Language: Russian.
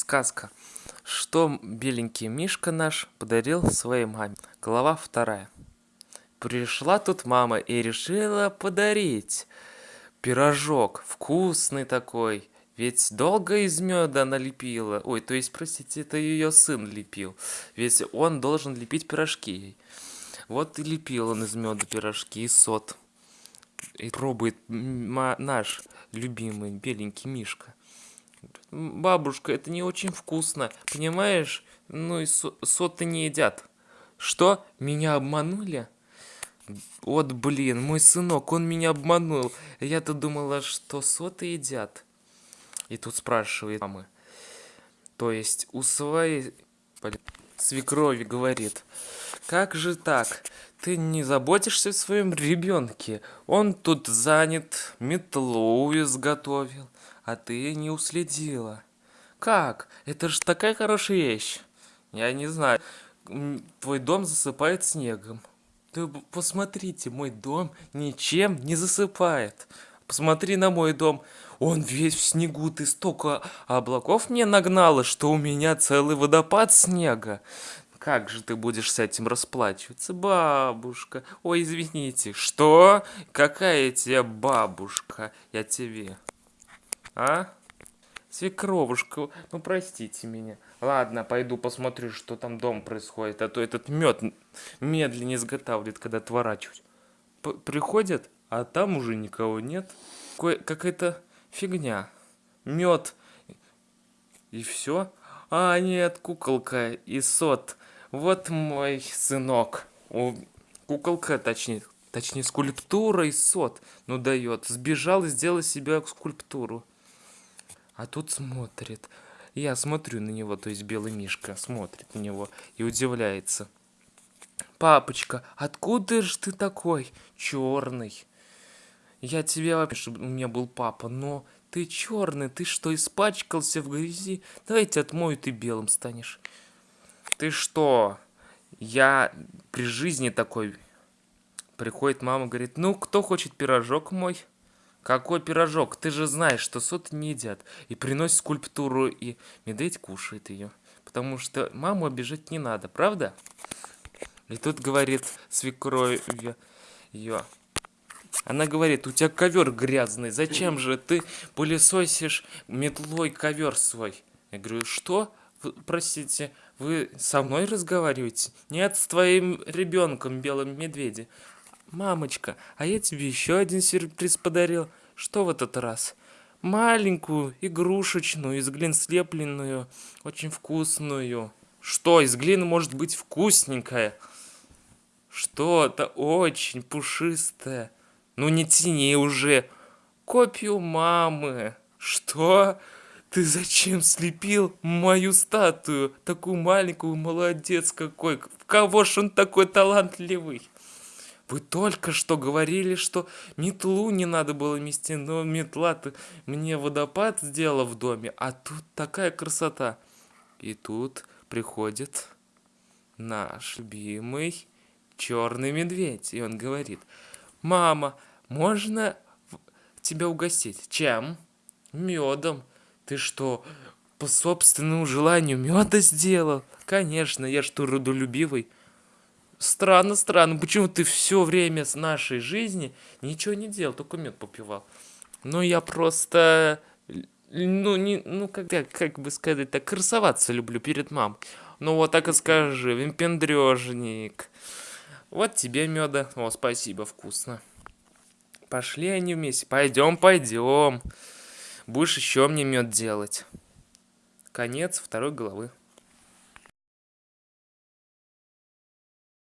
Сказка. Что беленький Мишка наш подарил своей маме. Глава вторая. Пришла тут мама и решила подарить пирожок. Вкусный такой. Ведь долго из меда она лепила. Ой, то есть, простите, это ее сын лепил. Ведь он должен лепить пирожки. Вот и лепил он из меда пирожки и сот. И пробует наш любимый беленький Мишка. Бабушка, это не очень вкусно, понимаешь? Ну и со соты не едят. Что? Меня обманули? Вот блин, мой сынок, он меня обманул. Я-то думала, что соты едят. И тут спрашивает мамы. То есть у своей свекрови говорит. Как же так? Ты не заботишься о своем ребенке. Он тут занят, метлу изготовил а ты не уследила. Как? Это же такая хорошая вещь. Я не знаю. Твой дом засыпает снегом. Ты посмотрите, мой дом ничем не засыпает. Посмотри на мой дом. Он весь в снегу, ты столько облаков мне нагнала, что у меня целый водопад снега. Как же ты будешь с этим расплачиваться, бабушка? Ой, извините, что? Какая тебе бабушка? Я тебе. А? Свекровушка, ну простите меня. Ладно, пойду посмотрю, что там дом происходит, а то этот мед медленнее изготавливает, когда отворачивать. П приходят, а там уже никого нет. Какая-то фигня. Мед. И все. А, нет, куколка и сот. Вот мой сынок. О, куколка, точнее, точнее, скульптура и сот. Ну дает. Сбежал и сделал себе скульптуру. А тут смотрит. Я смотрю на него, то есть белый мишка смотрит на него и удивляется. Папочка, откуда же ты такой черный? Я тебе вообще, чтобы у меня был папа, но ты черный, ты что, испачкался в грязи? Давайте отмою, ты белым станешь. Ты что? Я при жизни такой. Приходит мама, говорит, ну, кто хочет пирожок мой? Какой пирожок? Ты же знаешь, что соты не едят. И приносит скульптуру, и медведь кушает ее. Потому что маму обижать не надо, правда? И тут говорит свекровь ее. Она говорит, у тебя ковер грязный, зачем же ты пылесосишь метлой ковер свой? Я говорю, что? Простите, вы со мной разговариваете? Нет, с твоим ребенком, белым медведем. «Мамочка, а я тебе еще один сюрприз подарил. Что в этот раз?» «Маленькую, игрушечную, из глин слепленную, очень вкусную». «Что, из глины может быть вкусненькая?» «Что-то очень пушистое». «Ну не тяни уже». «Копию мамы». «Что?» Ты зачем слепил мою статую? Такую маленькую, молодец какой. В кого ж он такой талантливый? Вы только что говорили, что метлу не надо было мести, но метла-то мне водопад сделала в доме, а тут такая красота. И тут приходит наш любимый черный медведь, и он говорит, «Мама, можно тебя угостить? Чем? Медом. Ты что, по собственному желанию меда сделал? Конечно, я ж трудолюбивый». Странно, странно, почему ты все время с нашей жизни ничего не делал, только мед попивал. Ну, я просто, ну, не, ну, как, как бы сказать, так красоваться люблю перед мамой. Ну, вот так и скажи, вимпендрежник. Вот тебе меда. О, спасибо, вкусно. Пошли они вместе. Пойдем, пойдем. Будешь еще мне мед делать. Конец второй главы.